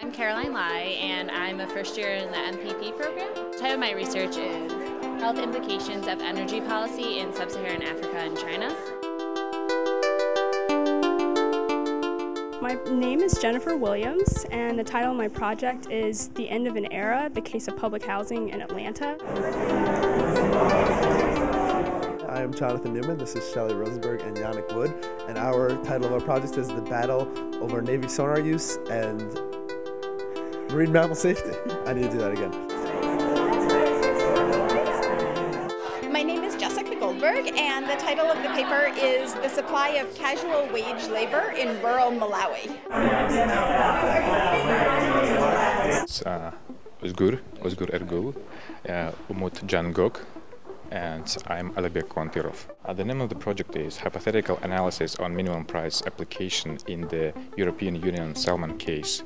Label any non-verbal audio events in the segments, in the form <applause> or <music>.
I'm Caroline Lai, and I'm a first year in the MPP program. The title of my research is Health Implications of Energy Policy in Sub-Saharan Africa and China. My name is Jennifer Williams, and the title of my project is The End of an Era, the Case of Public Housing in Atlanta. I am Jonathan Newman, this is Shelly Rosenberg and Yannick Wood, and our title of our project is The Battle Over Navy Sonar Use and Marine Mammal Safety. <laughs> I need to do that again. My name is Jessica Goldberg, and the title of the paper is The Supply of Casual Wage Labor in Rural Malawi. uh, Özgür, Özgür Ergül, uh, Umut Can Gök, and I'm Alibek Kontirov. Uh, the name of the project is Hypothetical Analysis on Minimum Price Application in the European Union Salmon Case.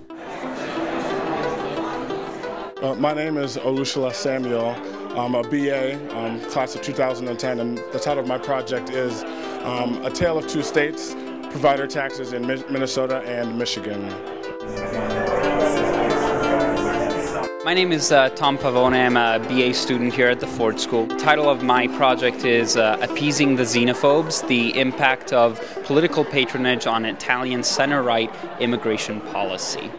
Uh, my name is Olushala Samuel. I'm a BA, um, class of 2010, and the title of my project is um, A Tale of Two States, Provider Taxes in Mi Minnesota and Michigan. My name is uh, Tom Pavone. I'm a BA student here at the Ford School. The title of my project is uh, Appeasing the Xenophobes, the Impact of Political Patronage on Italian Center-Right Immigration Policy.